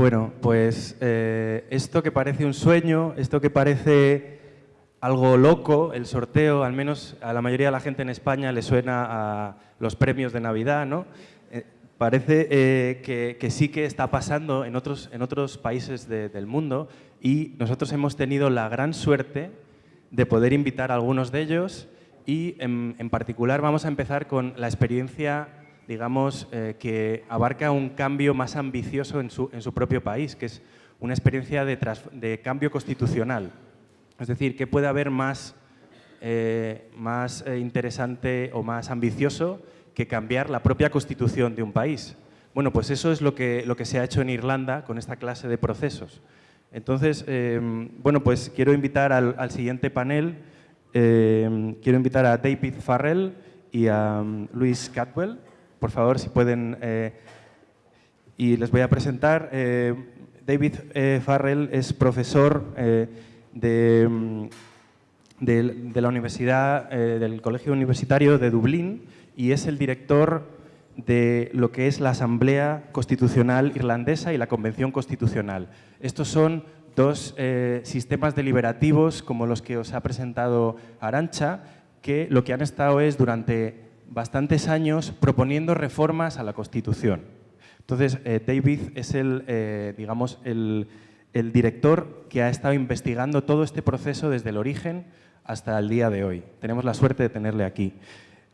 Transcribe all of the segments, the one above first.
Bueno, pues eh, esto que parece un sueño, esto que parece algo loco, el sorteo, al menos a la mayoría de la gente en España le suena a los premios de Navidad, ¿no? Eh, parece eh, que, sí que está pasando en otros, en otros países del mundo y nosotros hemos tenido la gran suerte de poder invitar a algunos de ellos y en, en particular vamos a empezar con la experiencia digamos, eh, que abarca un cambio más ambicioso en su, en su propio país, que es una experiencia de, cambio constitucional. Es decir, ¿qué puede haber más, eh, más eh, interesante o más ambicioso que cambiar la propia constitución de un país? Bueno, pues eso es lo que, lo que se ha hecho en Irlanda con esta clase de procesos. Entonces, bueno, pues quiero invitar al, siguiente panel, quiero invitar a David Farrell y a um, Luis Catwell por favor, si pueden... Eh, y les voy a presentar. Eh, David eh, Farrell es profesor mm, de, la Universidad, del Colegio Universitario de Dublín y es el director de lo que es la Asamblea Constitucional Irlandesa y la Convención Constitucional. Estos son dos sistemas deliberativos como los que os ha presentado Arancha, que lo que han estado es durante bastantes años proponiendo reformas a la Constitución. Entonces, eh, David es el, eh, digamos, el, director que ha estado investigando todo este proceso desde el origen hasta el día de hoy. Tenemos la suerte de tenerle aquí.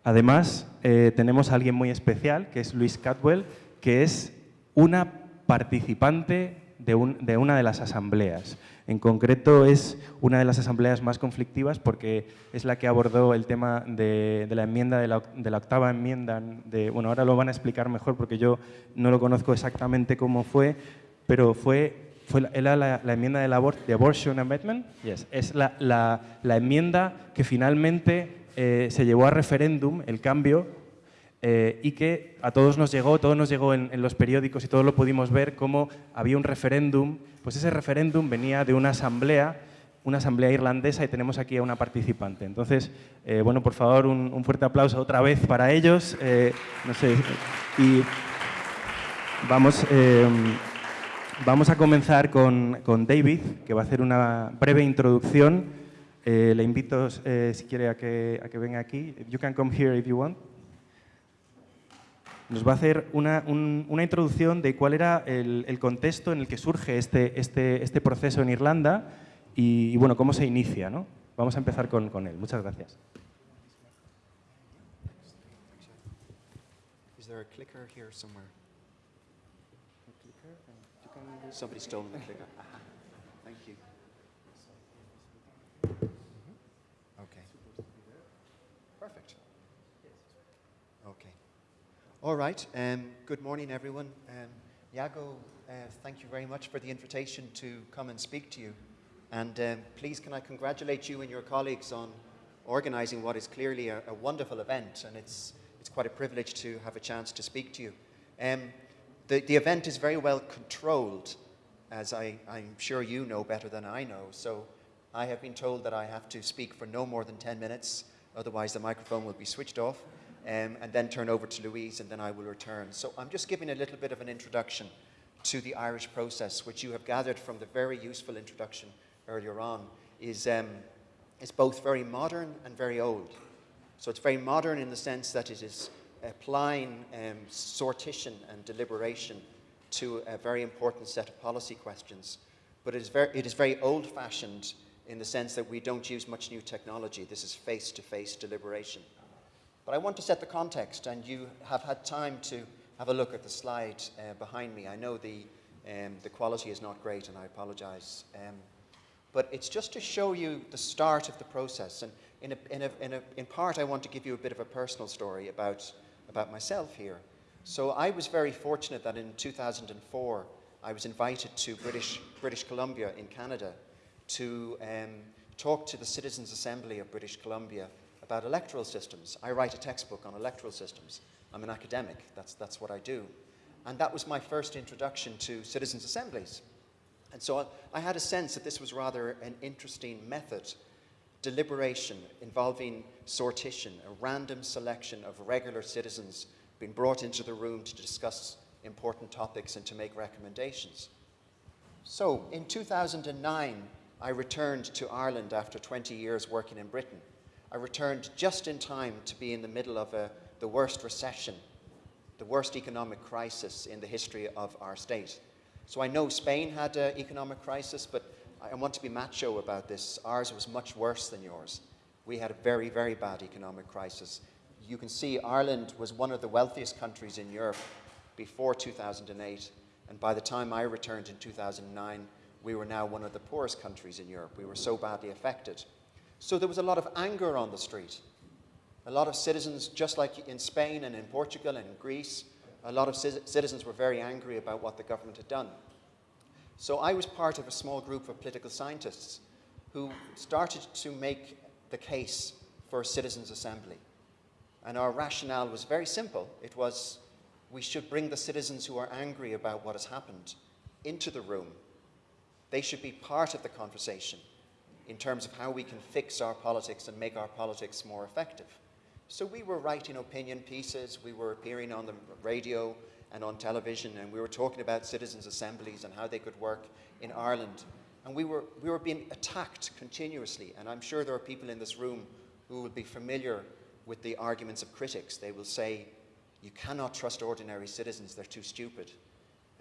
Además, eh, tenemos a alguien muy especial, que es Luis Catwell, que es una participante de, de una de las asambleas. En concreto es una de las asambleas más conflictivas porque es la que abordó el tema de, la enmienda, de la, octava enmienda. De, bueno, ahora lo van a explicar mejor porque yo no lo conozco exactamente cómo fue, pero fue, fue la, la, enmienda del de Abortion Amendment. Yes. Es la, enmienda que finalmente eh, se llevó a referéndum, el cambio, eh, y que a todos nos llegó, todo nos llegó en, los periódicos y todos lo pudimos ver, cómo había un referéndum, pues ese referéndum venía de una asamblea, una asamblea irlandesa y tenemos aquí a una participante. Entonces, eh, bueno, por favor, un, fuerte aplauso otra vez para ellos. Eh, no sé, y vamos, vamos a comenzar con, con, David, que va a hacer una breve introducción. le invito, si quiere, a que, a que venga aquí. You can come here if you want nos va a hacer una, introducción de cuál era el, contexto en el que surge este, este, este proceso en Irlanda y, bueno, cómo se inicia. ¿no? Vamos a empezar con, con él. Muchas gracias. Is there a clicker here somewhere? Somebody stole the clicker. Thank you. All right. Um, good morning, everyone. Um, Yago, uh, thank you very much for the invitation to come and speak to you. And um, please, can I congratulate you and your colleagues on organizing what is clearly a, a, wonderful event. And it's, it's quite a privilege to have a chance to speak to you. Um, the, the event is very well controlled, as I, I'm sure you know better than I know. So I have been told that I have to speak for no more than 10 minutes, otherwise the microphone will be switched off um, and then turn over to Louise, and then I will return. So I'm just giving a little bit of an introduction to the Irish process, which you have gathered from the very useful introduction earlier on, is, um, is both very modern and very old. So it's very modern in the sense that it is applying um, sortition and deliberation to a very important set of policy questions. But it is very, it is very old-fashioned in the sense that we don't use much new technology. This is face-to-face -face deliberation. But I want to set the context, and you have had time to have a look at the slide uh, behind me. I know the, um, the quality is not great, and I apologize. Um, but it's just to show you the start of the process. And in, a, in, a, in, a, in part, I want to give you a bit of a personal story about, about myself here. So I was very fortunate that in 2004, I was invited to British, British Columbia in Canada to um, talk to the Citizens Assembly of British Columbia about electoral systems. I write a textbook on electoral systems. I'm an academic, that's, that's what I do. And that was my first introduction to citizens' assemblies. And so I, I had a sense that this was rather an interesting method, deliberation involving sortition, a random selection of regular citizens being brought into the room to discuss important topics and to make recommendations. So, in 2009, I returned to Ireland after 20 years working in Britain. I returned just in time to be in the middle of a, the worst recession, the worst economic crisis in the history of our state. So I know Spain had an economic crisis, but I want to be macho about this. Ours was much worse than yours. We had a very, very bad economic crisis. You can see Ireland was one of the wealthiest countries in Europe before 2008, and by the time I returned in 2009, we were now one of the poorest countries in Europe. We were so badly affected. So there was a lot of anger on the street. A lot of citizens, just like in Spain and in Portugal and in Greece, a lot of citizens were very angry about what the government had done. So I was part of a small group of political scientists who started to make the case for a citizens' assembly. And our rationale was very simple. It was we should bring the citizens who are angry about what has happened into the room. They should be part of the conversation in terms of how we can fix our politics and make our politics more effective. So we were writing opinion pieces, we were appearing on the radio and on television, and we were talking about citizens' assemblies and how they could work in Ireland. And we were, we were being attacked continuously, and I'm sure there are people in this room who will be familiar with the arguments of critics. They will say, you cannot trust ordinary citizens, they're too stupid.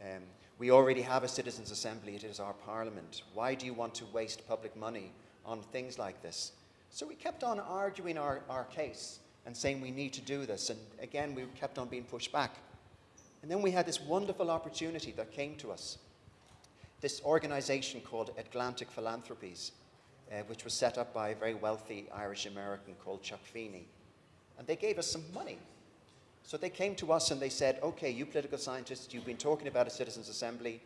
Um, we already have a citizens' assembly, it is our parliament. Why do you want to waste public money on things like this? So we kept on arguing our, our case and saying we need to do this. And again, we kept on being pushed back. And then we had this wonderful opportunity that came to us. This organization called Atlantic Philanthropies, uh, which was set up by a very wealthy Irish American called Chuck Feeney. And they gave us some money so they came to us and they said, okay, you political scientists, you've been talking about a citizens' assembly.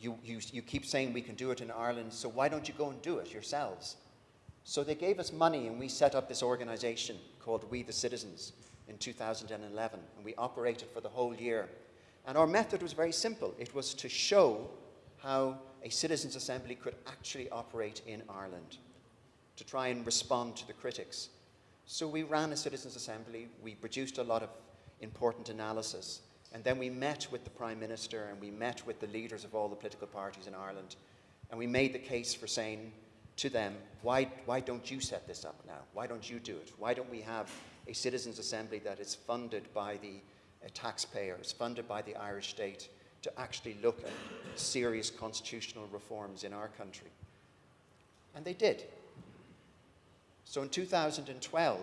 You, you, you keep saying we can do it in Ireland, so why don't you go and do it yourselves? So they gave us money and we set up this organization called We the Citizens in 2011. And we operated for the whole year. And our method was very simple. It was to show how a citizens' assembly could actually operate in Ireland, to try and respond to the critics. So we ran a citizens' assembly. We produced a lot of important analysis. And then we met with the Prime Minister and we met with the leaders of all the political parties in Ireland. And we made the case for saying to them, why, why don't you set this up now? Why don't you do it? Why don't we have a citizens' assembly that is funded by the uh, taxpayers, funded by the Irish state, to actually look at serious constitutional reforms in our country? And they did. So in 2012,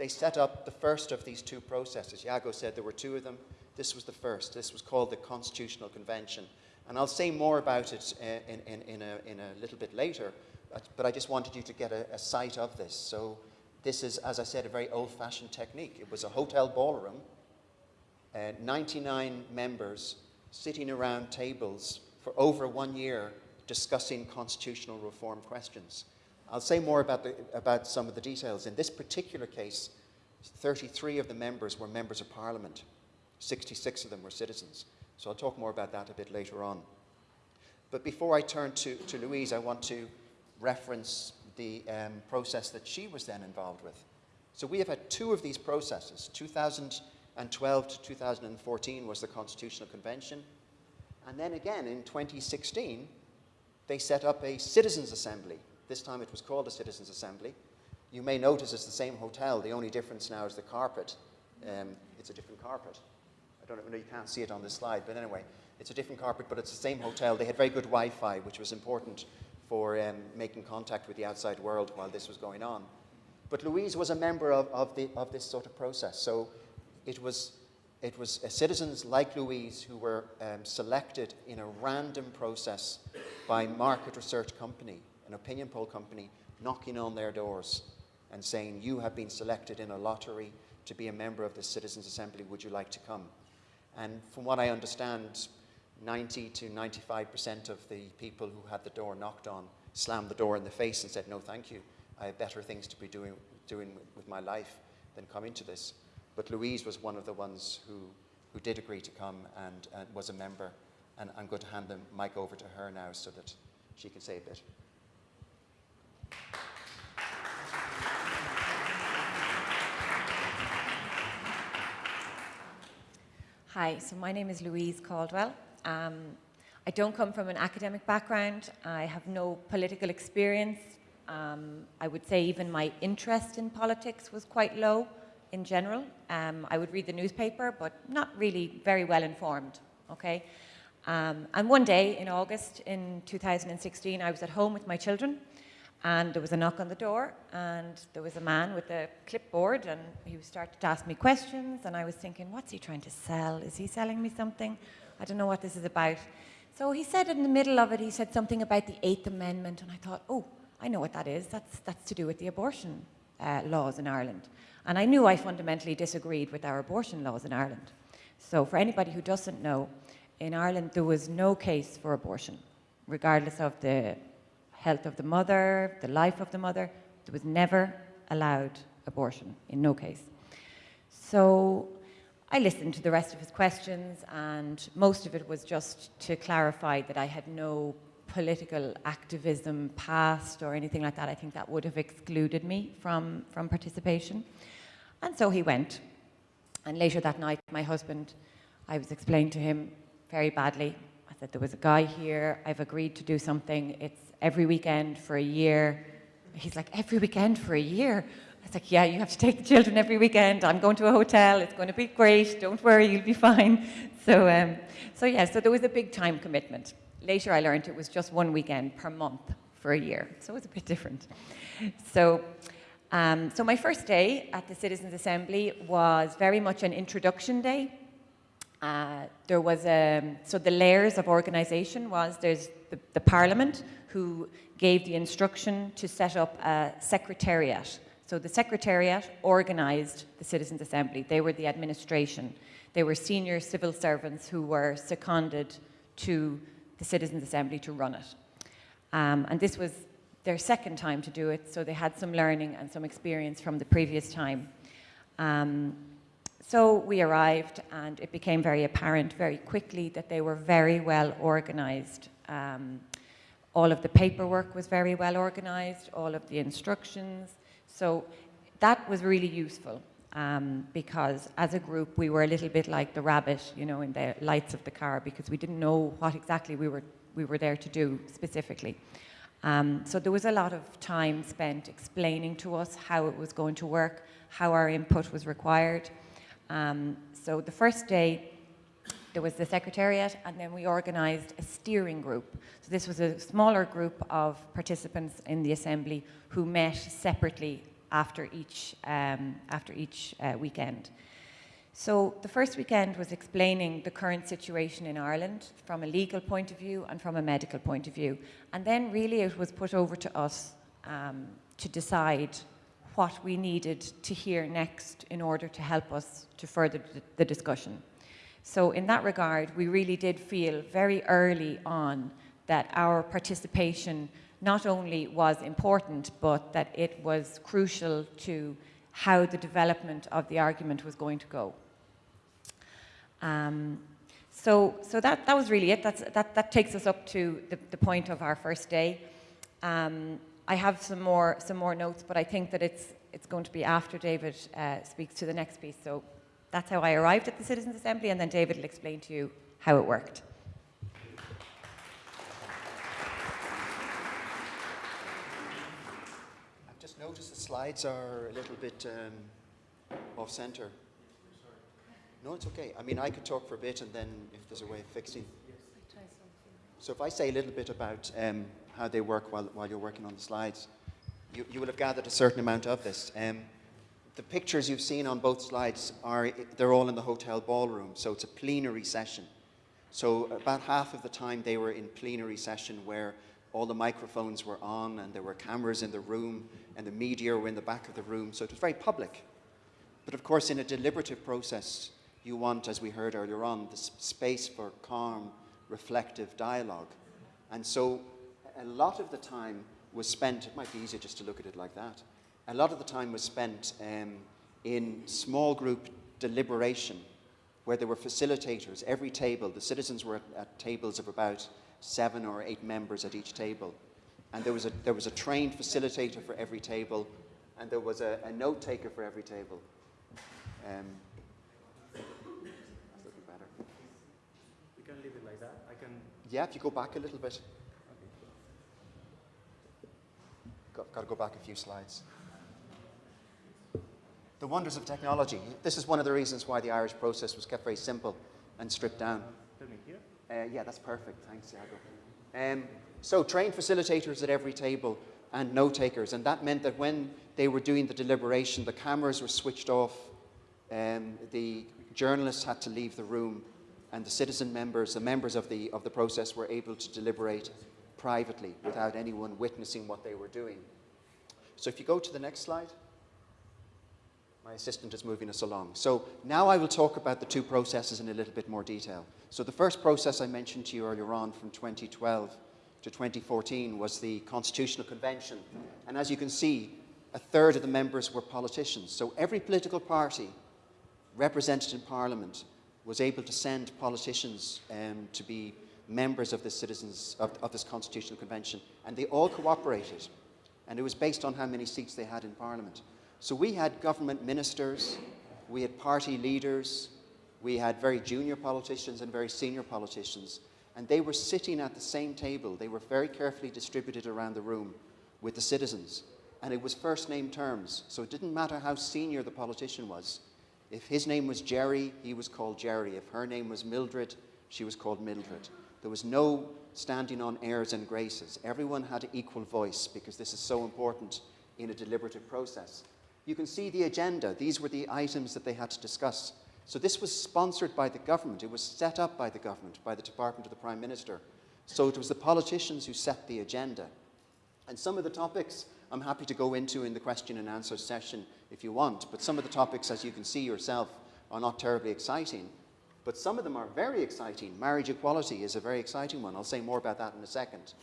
they set up the first of these two processes. Iago said there were two of them. This was the first. This was called the Constitutional Convention. And I'll say more about it uh, in, in, in, a, in a little bit later, but I just wanted you to get a, a sight of this. So this is, as I said, a very old-fashioned technique. It was a hotel ballroom, uh, 99 members sitting around tables for over one year discussing constitutional reform questions. I'll say more about, the, about some of the details. In this particular case, 33 of the members were members of parliament. 66 of them were citizens. So I'll talk more about that a bit later on. But before I turn to, to Louise, I want to reference the um, process that she was then involved with. So we have had two of these processes. 2012 to 2014 was the Constitutional Convention. And then again in 2016, they set up a citizens' assembly this time it was called a Citizens' Assembly. You may notice it's the same hotel. The only difference now is the carpet. Um, it's a different carpet. I don't know, you can't see it on this slide, but anyway, it's a different carpet, but it's the same hotel. They had very good Wi-Fi, which was important for um, making contact with the outside world while this was going on. But Louise was a member of, of, the, of this sort of process. So it was, it was citizens like Louise who were um, selected in a random process by market research company an opinion poll company knocking on their doors and saying, you have been selected in a lottery to be a member of the Citizens Assembly, would you like to come? And from what I understand, 90 to 95% of the people who had the door knocked on slammed the door in the face and said, no, thank you. I have better things to be doing, doing with my life than coming to this. But Louise was one of the ones who, who did agree to come and, and was a member. And I'm going to hand the mic over to her now so that she can say a bit. Hi, so my name is Louise Caldwell. Um, I don't come from an academic background. I have no political experience. Um, I would say even my interest in politics was quite low in general. Um, I would read the newspaper, but not really very well informed, okay? Um, and one day in August in 2016, I was at home with my children and there was a knock on the door and there was a man with a clipboard and he started to ask me questions and I was thinking, what's he trying to sell? Is he selling me something? I don't know what this is about. So he said in the middle of it, he said something about the Eighth Amendment and I thought, oh, I know what that is. That's, that's to do with the abortion uh, laws in Ireland. And I knew I fundamentally disagreed with our abortion laws in Ireland. So for anybody who doesn't know, in Ireland there was no case for abortion, regardless of the health of the mother, the life of the mother. There was never allowed abortion, in no case. So I listened to the rest of his questions, and most of it was just to clarify that I had no political activism past or anything like that. I think that would have excluded me from, from participation. And so he went. And later that night, my husband, I was explaining to him very badly. Said, there was a guy here, I've agreed to do something, it's every weekend for a year. He's like, every weekend for a year? I was like, yeah, you have to take the children every weekend. I'm going to a hotel. It's going to be great. Don't worry, you'll be fine. So, um, so yeah, so there was a big time commitment. Later I learned it was just one weekend per month for a year. So it was a bit different. So, um, so my first day at the Citizens Assembly was very much an introduction day. Uh, there was a, um, so the layers of organisation was there's the, the, Parliament who gave the instruction to set up a secretariat. So the secretariat organised the Citizens Assembly. They were the administration. They were senior civil servants who were seconded to the Citizens Assembly to run it. Um, and this was their second time to do it, so they had some learning and some experience from the previous time. Um, so we arrived and it became very apparent very quickly that they were very well organized. Um, all of the paperwork was very well organized, all of the instructions. So that was really useful um, because as a group we were a little bit like the rabbit, you know, in the lights of the car because we didn't know what exactly we were, we were there to do specifically. Um, so there was a lot of time spent explaining to us how it was going to work, how our input was required. Um, so the first day, there was the secretariat, and then we organised a steering group. So this was a smaller group of participants in the assembly who met separately after each, um, after each uh, weekend. So the first weekend was explaining the current situation in Ireland from a legal point of view and from a medical point of view. And then really it was put over to us um, to decide what we needed to hear next in order to help us to further the discussion. So in that regard, we really did feel very early on that our participation not only was important, but that it was crucial to how the development of the argument was going to go. Um, so, so that, that was really it. That's, that, that takes us up to the, the point of our first day. Um, I have some more, some more notes, but I think that it's, it's going to be after David uh, speaks to the next piece. So that's how I arrived at the Citizens Assembly, and then David will explain to you how it worked. I've just noticed the slides are a little bit um, off center. No, it's okay. I mean, I could talk for a bit, and then if there's a way of fixing. So if I say a little bit about um, how they work while, while you're working on the slides. You, you will have gathered a certain amount of this. Um, the pictures you've seen on both slides are, they're all in the hotel ballroom, so it's a plenary session. So about half of the time they were in plenary session where all the microphones were on and there were cameras in the room and the media were in the back of the room, so it was very public. But of course, in a deliberative process, you want, as we heard earlier on, the space for calm, reflective dialogue. And so a lot of the time was spent, it might be easier just to look at it like that, a lot of the time was spent um, in small group deliberation where there were facilitators. Every table, the citizens were at, at, tables of about seven or eight members at each table. And there was a, there was a trained facilitator for every table, and there was a, a note taker for every table. Um, yeah, if you go back a little bit. Got, got to go back a few slides. The wonders of technology. This is one of the reasons why the Irish process was kept very simple and stripped down. Uh, yeah, that's perfect. Thanks, Iago. Um, so, trained facilitators at every table and note takers, and that meant that when they were doing the deliberation, the cameras were switched off, um, the journalists had to leave the room, and the citizen members, the members of the, of the process, were able to deliberate privately without anyone witnessing what they were doing. So, if you go to the next slide. My assistant is moving us along. So now I will talk about the two processes in a little bit more detail. So the first process I mentioned to you earlier on from 2012 to 2014 was the Constitutional Convention. And as you can see, a third of the members were politicians. So every political party represented in Parliament was able to send politicians um, to be members of the citizens of, of this Constitutional Convention. And they all cooperated. And it was based on how many seats they had in Parliament. So we had government ministers, we had party leaders, we had very junior politicians and very senior politicians, and they were sitting at the same table. They were very carefully distributed around the room with the citizens. And it was first name terms, so it didn't matter how senior the politician was. If his name was Jerry, he was called Jerry. If her name was Mildred, she was called Mildred. There was no standing on airs and graces. Everyone had an equal voice because this is so important in a deliberative process. You can see the agenda. These were the items that they had to discuss. So this was sponsored by the government. It was set up by the government, by the Department of the Prime Minister. So it was the politicians who set the agenda. And some of the topics I'm happy to go into in the question and answer session if you want, but some of the topics, as you can see yourself, are not terribly exciting. But some of them are very exciting. Marriage equality is a very exciting one. I'll say more about that in a second.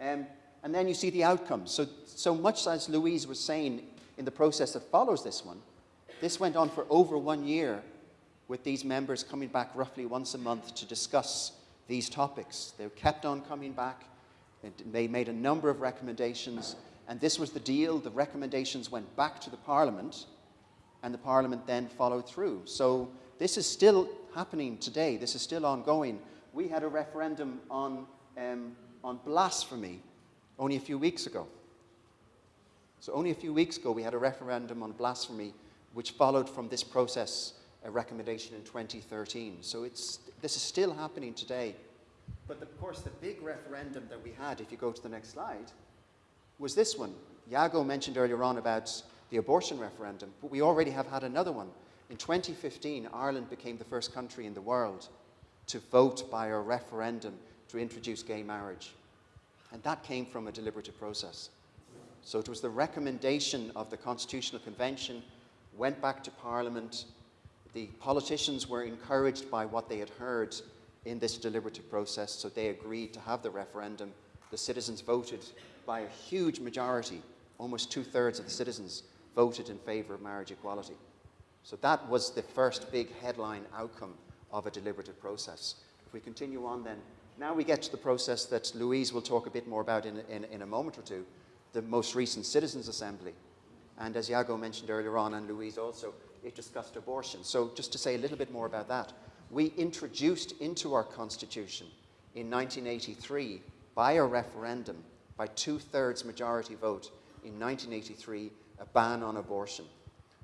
Um, and then you see the outcomes. So, so much as Louise was saying in the process that follows this one, this went on for over one year with these members coming back roughly once a month to discuss these topics. They kept on coming back. They made a number of recommendations, and this was the deal. The recommendations went back to the Parliament, and the Parliament then followed through. So this is still happening today. This is still ongoing. We had a referendum on, um, on blasphemy only a few weeks ago. So only a few weeks ago, we had a referendum on blasphemy, which followed from this process, a recommendation in 2013. So it's, this is still happening today. But of course, the big referendum that we had, if you go to the next slide, was this one. Iago mentioned earlier on about the abortion referendum, but we already have had another one. In 2015, Ireland became the first country in the world to vote by a referendum to introduce gay marriage. And that came from a deliberative process. So it was the recommendation of the Constitutional Convention, went back to Parliament. The politicians were encouraged by what they had heard in this deliberative process, so they agreed to have the referendum. The citizens voted by a huge majority, almost two thirds of the citizens voted in favour of marriage equality. So that was the first big headline outcome of a deliberative process. If we continue on then, now we get to the process that Louise will talk a bit more about in, in, in a moment or two, the most recent Citizens' Assembly. And as Iago mentioned earlier on, and Louise also, it discussed abortion. So just to say a little bit more about that, we introduced into our Constitution in 1983 by a referendum, by two-thirds majority vote in 1983, a ban on abortion.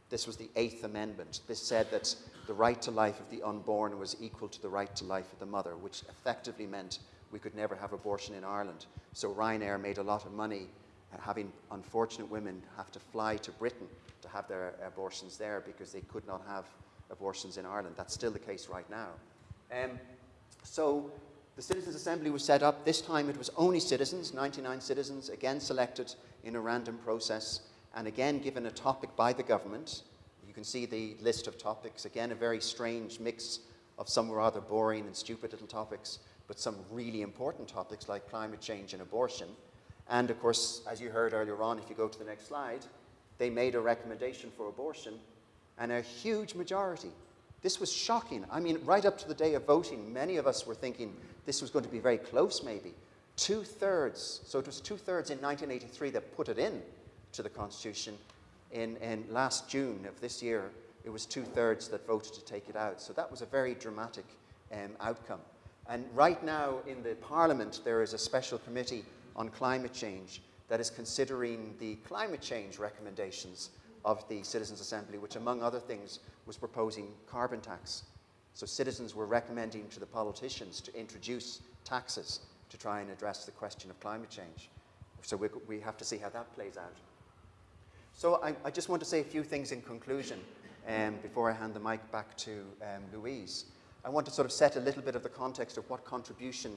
This was the Eighth Amendment. This said that the right to life of the unborn was equal to the right to life of the mother, which effectively meant we could never have abortion in Ireland. So Ryanair made a lot of money having unfortunate women have to fly to Britain to have their abortions there because they could not have abortions in Ireland. That's still the case right now. Um, so the Citizens' Assembly was set up. This time it was only citizens, 99 citizens, again selected in a random process, and again given a topic by the government. You can see the list of topics. Again, a very strange mix of some rather boring and stupid little topics, but some really important topics like climate change and abortion. And of course, as you heard earlier on, if you go to the next slide, they made a recommendation for abortion, and a huge majority. This was shocking. I mean, right up to the day of voting, many of us were thinking this was going to be very close, maybe. Two thirds, so it was two thirds in 1983 that put it in to the Constitution. In, in last June of this year, it was two thirds that voted to take it out. So that was a very dramatic um, outcome. And right now in the Parliament, there is a special committee on climate change that is considering the climate change recommendations of the Citizens' Assembly, which among other things was proposing carbon tax. So citizens were recommending to the politicians to introduce taxes to try and address the question of climate change. So we, we have to see how that plays out. So I, I just want to say a few things in conclusion um, before I hand the mic back to um, Louise. I want to sort of set a little bit of the context of what contribution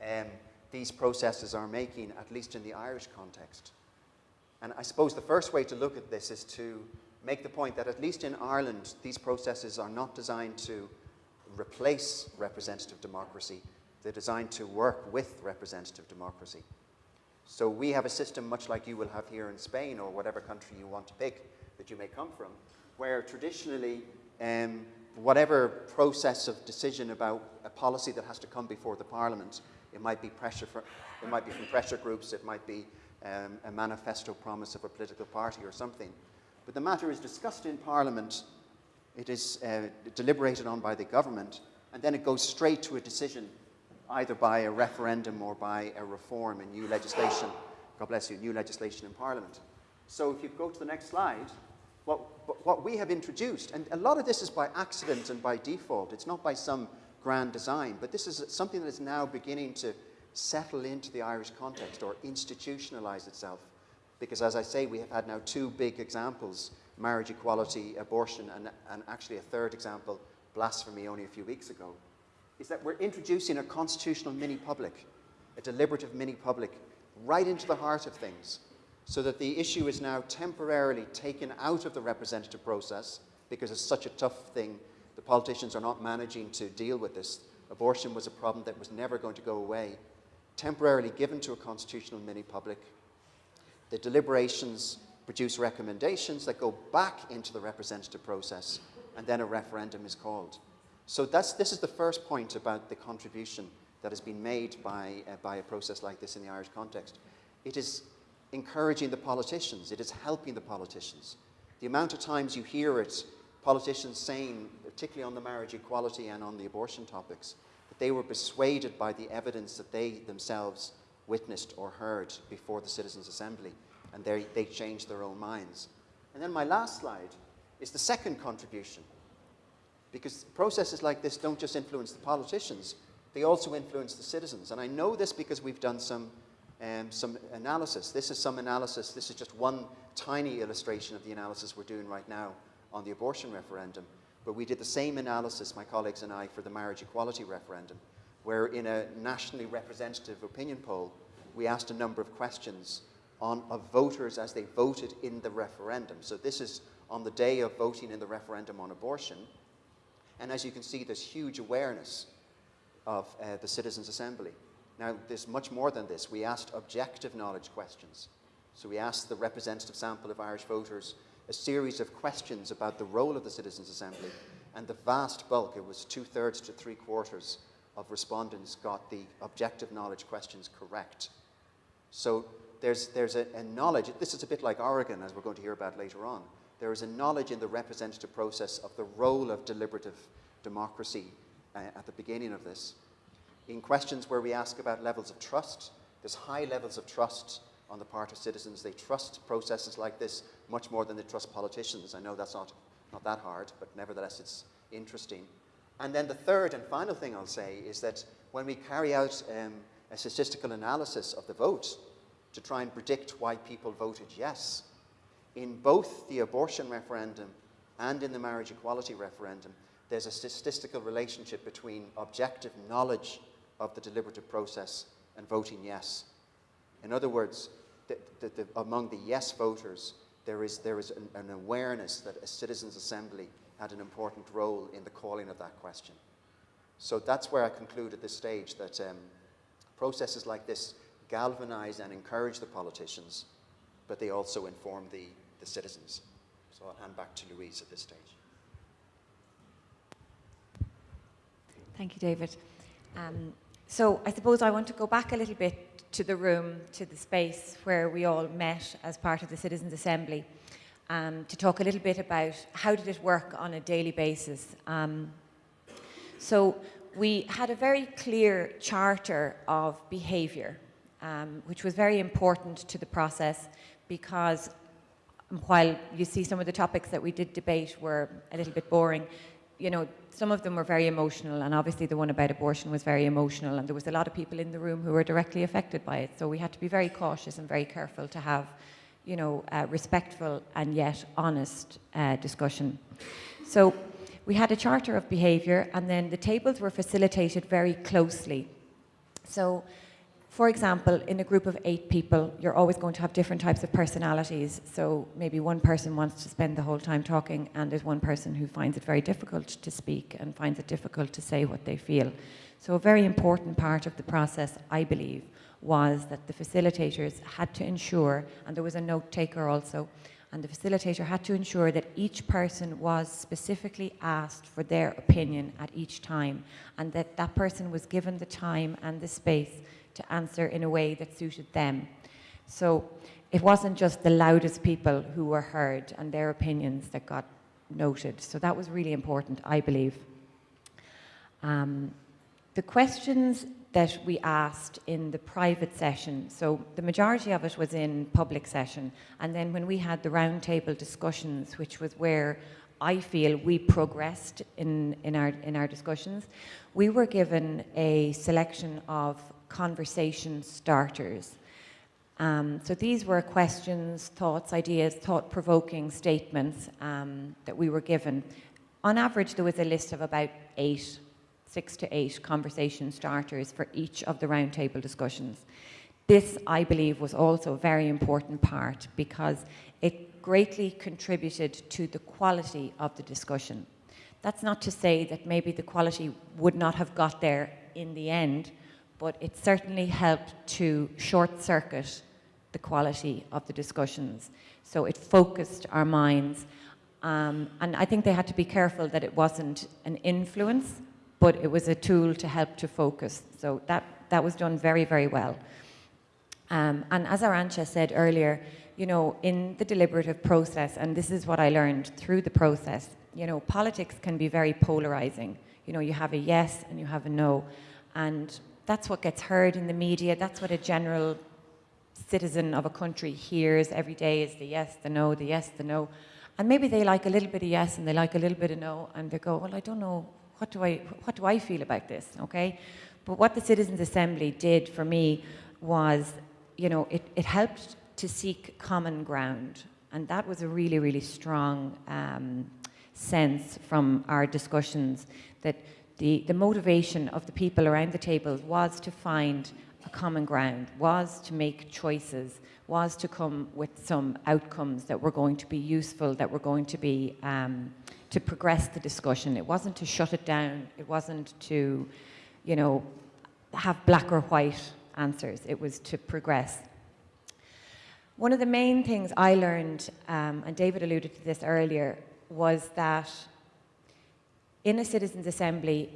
um, these processes are making, at least in the Irish context. And I suppose the first way to look at this is to make the point that at least in Ireland, these processes are not designed to replace representative democracy. They're designed to work with representative democracy. So we have a system much like you will have here in Spain or whatever country you want to pick that you may come from, where traditionally um, whatever process of decision about a policy that has to come before the parliament, it might be pressure for, it might be from pressure groups, it might be um, a manifesto promise of a political party or something. But the matter is discussed in parliament, it is uh, deliberated on by the government, and then it goes straight to a decision either by a referendum or by a reform in new legislation, God bless you, new legislation in Parliament. So if you go to the next slide, what, what we have introduced, and a lot of this is by accident and by default, it's not by some grand design, but this is something that is now beginning to settle into the Irish context or institutionalize itself. Because as I say, we have had now two big examples, marriage equality, abortion, and, and actually a third example, blasphemy, only a few weeks ago is that we're introducing a constitutional mini public, a deliberative mini public, right into the heart of things, so that the issue is now temporarily taken out of the representative process because it's such a tough thing. The politicians are not managing to deal with this. Abortion was a problem that was never going to go away. Temporarily given to a constitutional mini public. The deliberations produce recommendations that go back into the representative process, and then a referendum is called. So that's, this is the first point about the contribution that has been made by, uh, by a process like this in the Irish context. It is encouraging the politicians, it is helping the politicians. The amount of times you hear it, politicians saying, particularly on the marriage equality and on the abortion topics, that they were persuaded by the evidence that they themselves witnessed or heard before the Citizens' Assembly, and they, they changed their own minds. And then my last slide is the second contribution, because processes like this don't just influence the politicians, they also influence the citizens. And I know this because we've done some, um, some analysis. This is some analysis. This is just one tiny illustration of the analysis we're doing right now on the abortion referendum. But we did the same analysis, my colleagues and I, for the marriage equality referendum, where in a nationally representative opinion poll, we asked a number of questions on, of voters as they voted in the referendum. So this is on the day of voting in the referendum on abortion. And as you can see, there's huge awareness of uh, the Citizens' Assembly. Now, there's much more than this. We asked objective knowledge questions. So we asked the representative sample of Irish voters a series of questions about the role of the Citizens' Assembly, and the vast bulk, it was two-thirds to three-quarters of respondents got the objective knowledge questions correct. So there's, there's a, a knowledge, this is a bit like Oregon, as we're going to hear about later on there is a knowledge in the representative process of the role of deliberative democracy uh, at the beginning of this. In questions where we ask about levels of trust, there's high levels of trust on the part of citizens. They trust processes like this much more than they trust politicians. I know that's not, not that hard, but nevertheless it's interesting. And then the third and final thing I'll say is that when we carry out um, a statistical analysis of the vote to try and predict why people voted yes, in both the abortion referendum and in the marriage equality referendum, there's a statistical relationship between objective knowledge of the deliberative process and voting yes. In other words, the, the, the, among the yes voters, there is, there is an, an, awareness that a citizens' assembly had an important role in the calling of that question. So that's where I conclude at this stage that um, processes like this galvanize and encourage the politicians, but they also inform the, the citizens. So I'll hand back to Louise at this stage. Thank you, David. Um, so I suppose I want to go back a little bit to the room, to the space where we all met as part of the Citizens' Assembly, um, to talk a little bit about how did it work on a daily basis. Um, so we had a very clear charter of behaviour, um, which was very important to the process because while you see some of the topics that we did debate were a little bit boring, you know, some of them were very emotional, and obviously the one about abortion was very emotional, and there was a lot of people in the room who were directly affected by it. So we had to be very cautious and very careful to have, you know, respectful and yet honest uh, discussion. So we had a charter of behaviour, and then the tables were facilitated very closely. So for example, in a group of eight people, you're always going to have different types of personalities. So maybe one person wants to spend the whole time talking, and there's one person who finds it very difficult to speak and finds it difficult to say what they feel. So a very important part of the process, I believe, was that the facilitators had to ensure, and there was a note taker also, and the facilitator had to ensure that each person was specifically asked for their opinion at each time, and that that person was given the time and the space to answer in a way that suited them. So it wasn't just the loudest people who were heard and their opinions that got noted. So that was really important, I believe. Um, the questions that we asked in the private session, so the majority of it was in public session, and then when we had the roundtable discussions, which was where I feel we progressed in, in, our, in our discussions, we were given a selection of conversation starters. Um, so these were questions, thoughts, ideas, thought-provoking statements um, that we were given. On average, there was a list of about eight, six to eight conversation starters for each of the roundtable discussions. This, I believe, was also a very important part because it greatly contributed to the quality of the discussion. That's not to say that maybe the quality would not have got there in the end, but it certainly helped to short circuit the quality of the discussions. So it focused our minds. Um, and I think they had to be careful that it wasn't an influence, but it was a tool to help to focus. So that, that was done very, very well. Um, and as Arantxa said earlier, you know, in the deliberative process, and this is what I learned through the process, you know, politics can be very polarizing. You know, you have a yes and you have a no. And that's what gets heard in the media. That's what a general citizen of a country hears every day is the yes, the no, the yes, the no. And maybe they like a little bit of yes and they like a little bit of no and they go, well, I don't know, what do I, what do I feel about this, okay? But what the Citizens Assembly did for me was, you know, it, it helped to seek common ground. And that was a really, really strong um, sense from our discussions that the, the motivation of the people around the table was to find a common ground, was to make choices, was to come with some outcomes that were going to be useful, that were going to be um, to progress the discussion. It wasn't to shut it down. It wasn't to, you know, have black or white answers. It was to progress. One of the main things I learned, um, and David alluded to this earlier, was that in a citizens' assembly,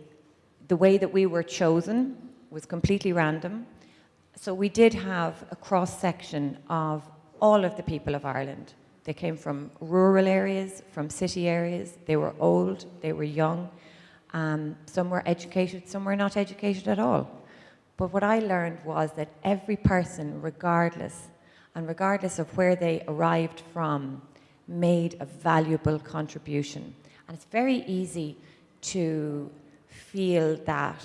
the way that we were chosen was completely random. So we did have a cross-section of all of the people of Ireland. They came from rural areas, from city areas. They were old, they were young. Um, some were educated, some were not educated at all. But what I learned was that every person, regardless, and regardless of where they arrived from, made a valuable contribution. And it's very easy to feel that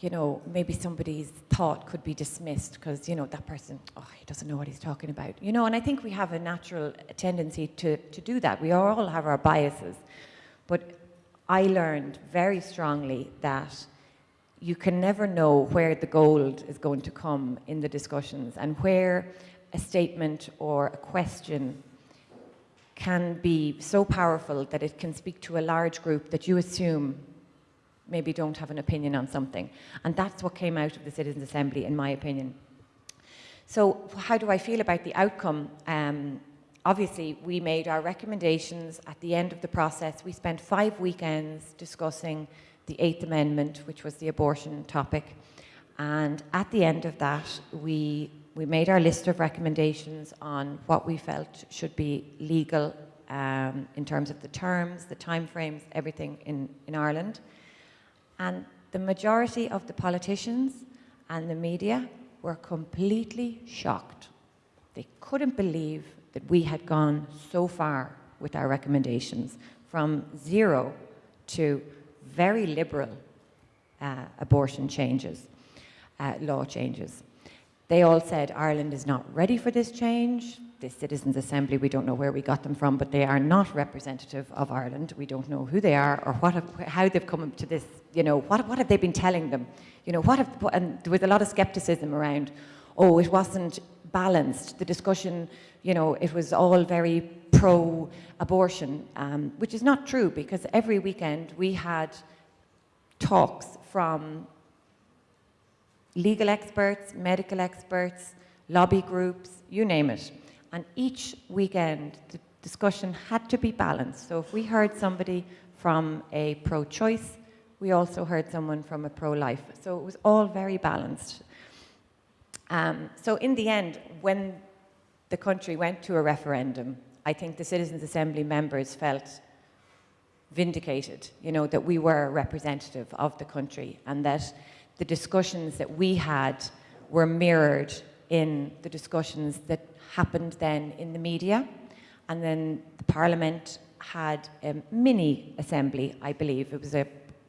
you know, maybe somebody's thought could be dismissed because, you know, that person, oh, he doesn't know what he's talking about. You know, and I think we have a natural tendency to, to do that. We all have our biases. But I learned very strongly that you can never know where the gold is going to come in the discussions and where a statement or a question can be so powerful that it can speak to a large group that you assume maybe don't have an opinion on something. And that's what came out of the Citizens' Assembly, in my opinion. So how do I feel about the outcome? Um, obviously, we made our recommendations at the end of the process. We spent five weekends discussing the Eighth Amendment, which was the abortion topic. And at the end of that, we we made our list of recommendations on what we felt should be legal um, in terms of the terms, the timeframes, everything in, in Ireland. And the majority of the politicians and the media were completely shocked. They couldn't believe that we had gone so far with our recommendations from zero to very liberal uh, abortion changes, uh, law changes. They all said Ireland is not ready for this change. This Citizens Assembly, we don't know where we got them from, but they are not representative of Ireland. We don't know who they are or what have, how they've come to this, you know, what, what have they been telling them? You know, what have, and there was a lot of skepticism around, oh, it wasn't balanced. The discussion, you know, it was all very pro-abortion, um, which is not true because every weekend we had talks from legal experts, medical experts, lobby groups, you name it. And each weekend, the discussion had to be balanced. So if we heard somebody from a pro-choice, we also heard someone from a pro-life. So it was all very balanced. Um, so in the end, when the country went to a referendum, I think the Citizens Assembly members felt vindicated, you know, that we were representative of the country and that the discussions that we had were mirrored in the discussions that happened then in the media. And then the Parliament had a mini assembly, I believe. It was a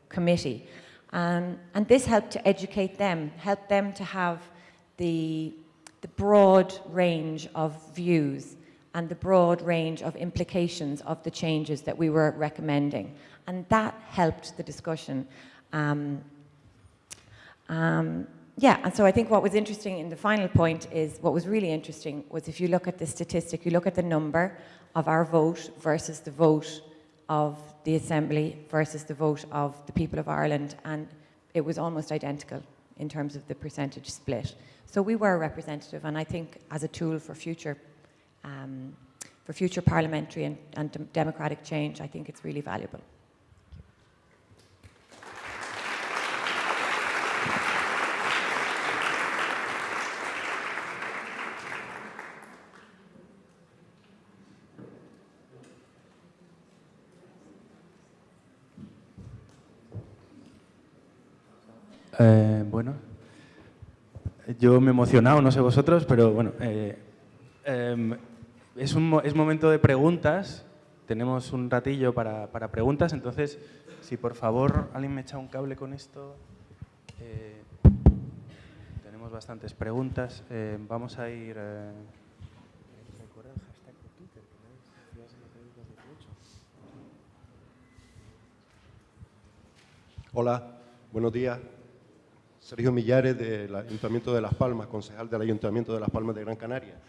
committee. Um, and this helped to educate them, helped them to have the, the broad range of views and the broad range of implications of the changes that we were recommending. And that helped the discussion. Um, um, yeah, and so I think what was interesting in the final point is, what was really interesting was if you look at the statistic, you look at the number of our vote versus the vote of the Assembly versus the vote of the people of Ireland, and it was almost identical in terms of the percentage split. So we were representative, and I think as a tool for future, um, for future parliamentary and, and democratic change, I think it's really valuable. Eh, bueno, yo me he emocionado, no sé vosotros, pero bueno, eh, eh, es, un, es momento de preguntas. Tenemos un ratillo para, para, preguntas, entonces, si por favor alguien me echa un cable con esto. Eh, tenemos bastantes preguntas. Eh, vamos a ir... Hola, buenos días. Sergio Millares del Ayuntamiento de Las Palmas, concejal del Ayuntamiento de Las Palmas de Gran Canaria.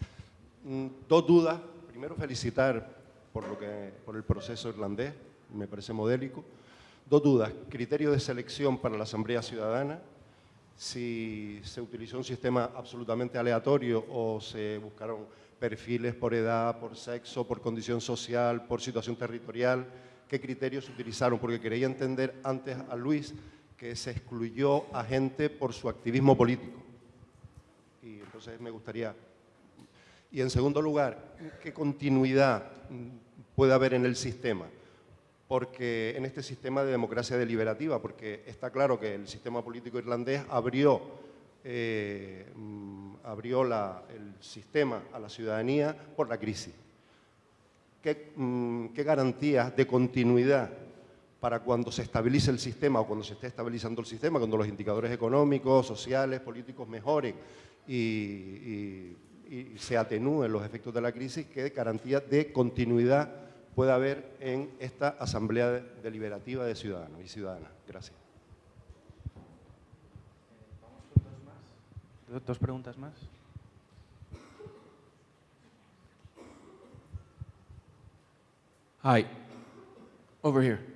Mm, dos dudas. Primero, felicitar por, lo que, por el proceso irlandés, me parece modélico. Dos dudas. Criterio de selección para la Asamblea Ciudadana, si se utilizó un sistema absolutamente aleatorio o se buscaron perfiles por edad, por sexo, por condición social, por situación territorial, qué criterios utilizaron, porque quería entender antes a Luis que se excluyó a gente por su activismo político. Y entonces me gustaría... Y en segundo lugar, ¿qué continuidad puede haber en el sistema? Porque en este sistema de democracia deliberativa, porque está claro que el sistema político irlandés abrió, eh, abrió la, el sistema a la ciudadanía por la crisis. ¿Qué, mm, qué garantías de continuidad para cuando se estabilice el sistema o cuando se esté estabilizando el sistema, cuando los indicadores económicos, sociales, políticos mejoren y, se atenúen los efectos de la crisis, qué garantía de continuidad puede haber en esta Asamblea Deliberativa de Ciudadanos y Ciudadanas. Gracias. Dos preguntas más. Hi, over here.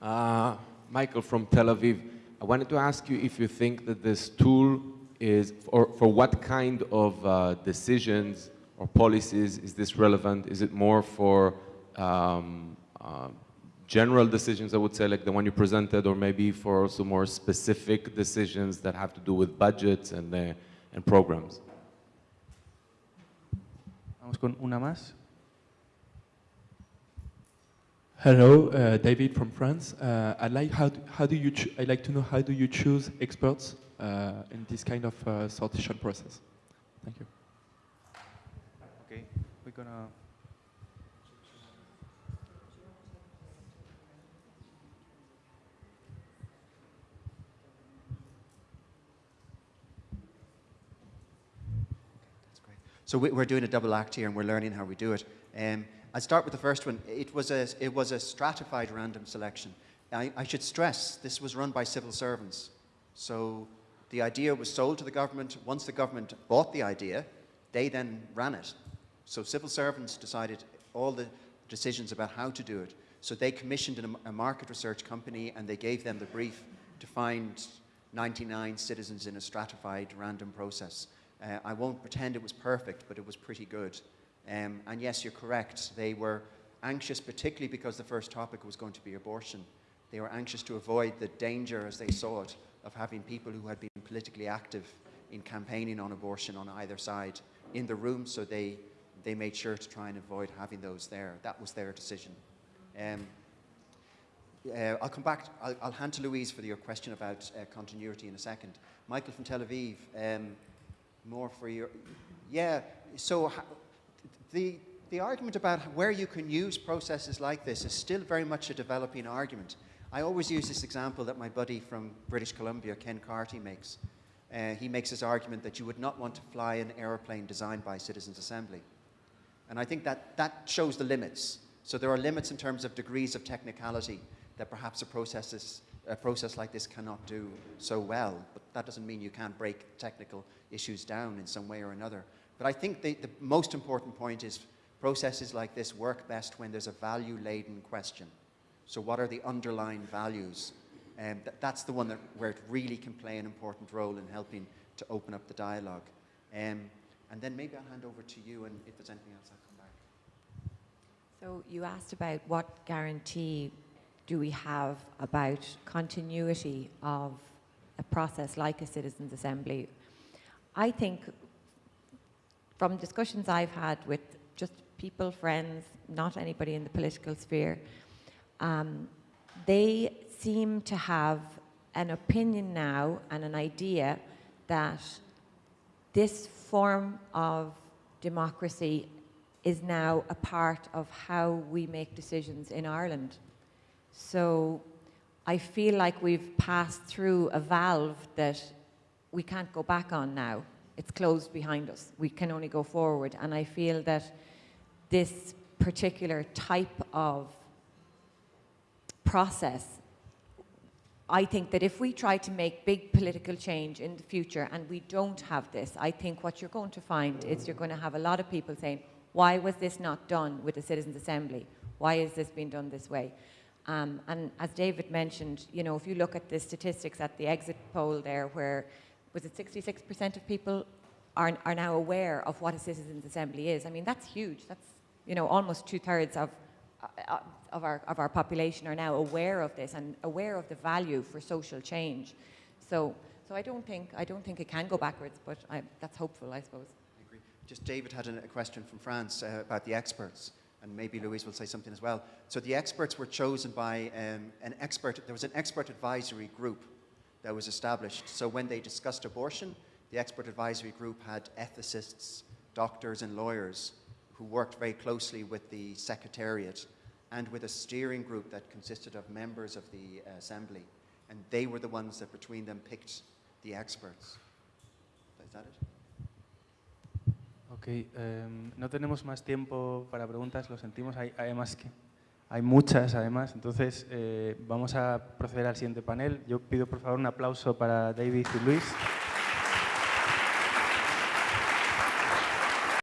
Uh, Michael from Tel Aviv. I wanted to ask you if you think that this tool is, or for what kind of uh, decisions or policies is this relevant? Is it more for um, uh, general decisions, I would say, like the one you presented, or maybe for also more specific decisions that have to do with budgets and, uh, and programs? Vamos con una más. Hello, uh, David from France. Uh, I'd like how do, how do you I'd like to know how do you choose experts uh, in this kind of uh, sortition process? Thank you. Okay, we're gonna... That's great. So we- we're doing a double act here and we're learning how we do it. Um, I'll start with the first one. It was a, it was a stratified random selection. I, I should stress this was run by civil servants. So the idea was sold to the government. Once the government bought the idea, they then ran it. So civil servants decided all the decisions about how to do it. So they commissioned a market research company and they gave them the brief to find 99 citizens in a stratified random process. Uh, I won't pretend it was perfect, but it was pretty good. Um, and yes, you're correct. They were anxious, particularly because the first topic was going to be abortion. They were anxious to avoid the danger, as they saw it, of having people who had been politically active in campaigning on abortion on either side in the room, so they, they made sure to try and avoid having those there. That was their decision. Um, uh, I'll come back, I'll, I'll hand to Louise for your question about uh, continuity in a second. Michael from Tel Aviv, um, more for your, yeah, so the, the argument about where you can use processes like this is still very much a developing argument. I always use this example that my buddy from British Columbia, Ken Carty, makes. Uh, he makes this argument that you would not want to fly an aeroplane designed by Citizens Assembly. And I think that that shows the limits. So there are limits in terms of degrees of technicality that perhaps a process, is, a process like this cannot do so well. But that doesn't mean you can't break technical issues down in some way or another. But I think the, the most important point is processes like this work best when there's a value-laden question. So what are the underlying values? Um, th- that's the one that, where it really can play an important role in helping to open up the dialogue. Um, and then maybe I'll hand over to you, and if there's anything else, I'll come back. So you asked about what guarantee do we have about continuity of a process like a citizens' assembly. I think from discussions I've had with just people, friends, not anybody in the political sphere, um, they seem to have an opinion now and an idea that this form of democracy is now a part of how we make decisions in Ireland. So I feel like we've passed through a valve that we can't go back on now. It's closed behind us. We can only go forward. And I feel that this particular type of process I think that if we try to make big political change in the future and we don't have this, I think what you're going to find is you're going to have a lot of people saying, why was this not done with the Citizens' Assembly? Why is this being done this way? Um, and as David mentioned, you know, if you look at the statistics at the exit poll there, where was it 66% of people are, are now aware of what a Citizens' Assembly is? I mean, that's huge. That's, you know, almost two thirds of, uh, of, our, of our population are now aware of this and aware of the value for social change. So, so I, don't think, I don't think it can go backwards, but I, that's hopeful, I suppose. I agree. Just David had a, question from France uh, about the experts, and maybe Louise will say something as well. So the experts were chosen by um, an expert, there was an expert advisory group that was established. So when they discussed abortion, the expert advisory group had ethicists, doctors, and lawyers who worked very closely with the secretariat and with a steering group that consisted of members of the uh, assembly. And they were the ones that between them picked the experts. Is that it? Ok, em, no tenemos más tiempo para preguntas, lo sentimos, hay, además que hay muchas además, entonces eh, vamos a proceder al siguiente panel. Yo pido por favor un aplauso para David y Luis.